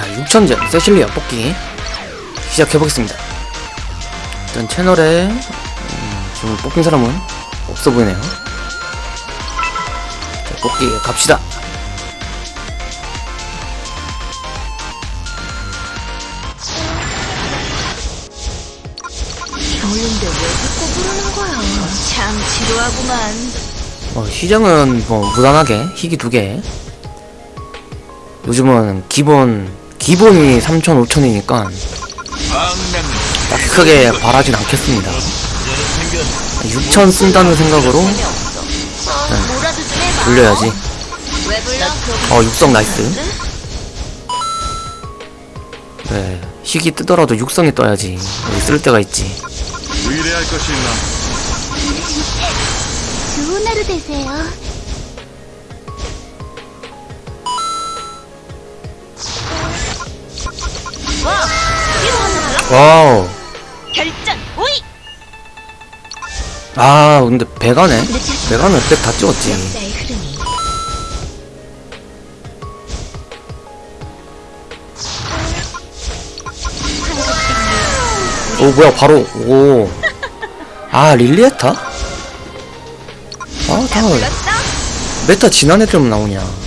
6천제 세실리아 뽑기. 시작해보겠습니다. 일단 채널에 음, 지금 뽑힌 사람은 없어 보이네요. 자, 뽑기 갑시다. 겨울인데 왜 자꾸 부르는 거야? 참 지루하구만. 어, 시장은 뭐 무난하게 희귀 두개. 요즘은 기본 기본이 3천 5천이니까 딱히 크게 바라진 않겠습니다 6천 쓴다는 생각으로 해봐. 돌려야지? 어 육성 nice 네 희귀 뜨더라도 육성에 떠야지 여기 쓸 데가 있지 의뢰할 것이 있나? 좋은 하루 되세요. 와우 결전 오이. 아 근데 배가네 배가는 백다 찍었지 역사의 흐름이. 오 뭐야 바로 오 아 릴리에타? 아다 불렀어? 메타 지난 애들만 나오냐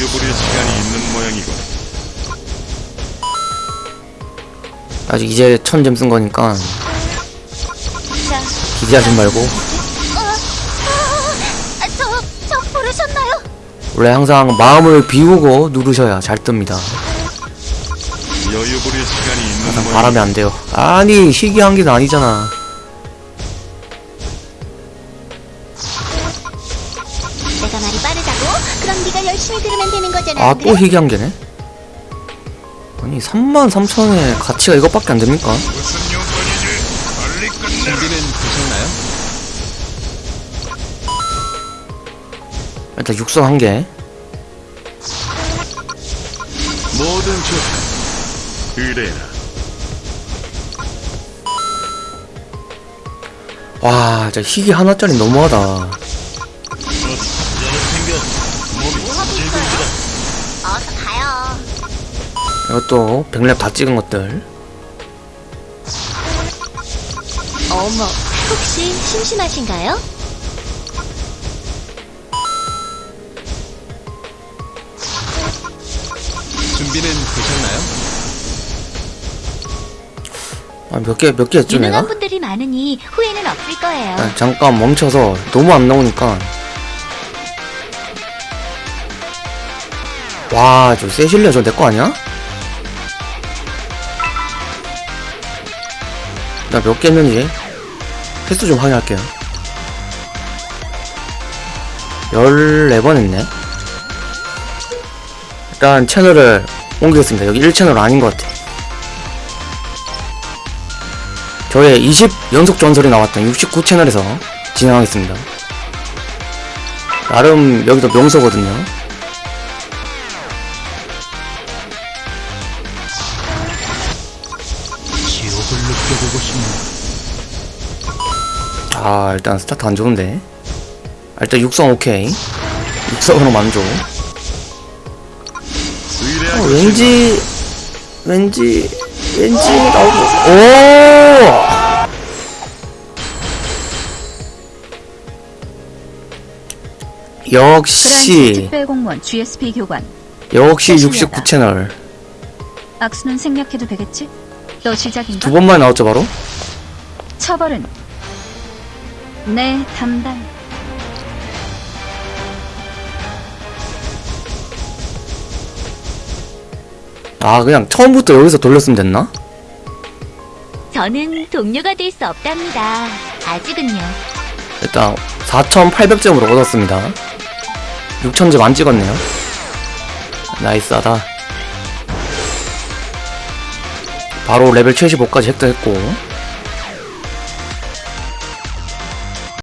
여유 부릴 시간이 있는 모양이군. 아직 이제 천점 쓴 거니까 자, 기대하지 말고 저, 저 부르셨나요? 원래 항상 마음을 비우고 누르셔야 잘 뜹니다 여유 부릴 시간이 있는 항상. 바라면 안 돼요 아니 희귀한 게 아니잖아 열심히 들으면 되는 거잖아. 아또 희귀한 게네 아니 3만 3천에 가치가 이것밖에 안 됩니까? 무슨? 일단 육성 한개 뭐든 좋다. 의뢰해라. 와 진짜 희귀 하나짜리 너무하다 이것도 백랩 다 찍은 것들 어머, 혹시 심심하신가요? 준비는 되셨나요? 아 몇 개 몇 개 했죠 내가? 유능한 분들이 많으니 후회는 없을 거예요. 아, 잠깐 멈춰서 너무 안 나오니까 와 저 세실리아 저 내 거 아니야? 나 몇 개 했는지 횟수 좀 확인할게요. 14번 했네. 일단 채널을 옮기겠습니다. 여기 1채널 아닌 것 같아. 저의 20 연속 전설이 나왔던 69채널에서 진행하겠습니다. 나름 여기도 명소거든요 느껴보고 싶네. 아 일단 스타트 안 좋은데? 아, 일단 육성 오케이. 육성으로 만족 어, 왠지 왠지 왠지 나오고. 오! 역시. 특별공무원 GSP 교관. 역시 세실리아다. 69 채널. 악수는 생략해도 되겠지? 또 시작인가? 두 번만 나왔죠 바로 처벌은 내 담당 아 그냥 처음부터 여기서 돌렸으면 됐나? 저는 동료가 될 수 없답니다. 아직은요. 일단 4,800점으로 얻었습니다 6,000점 안 찍었네요 나이스하다 바로 레벨 75까지 획득했고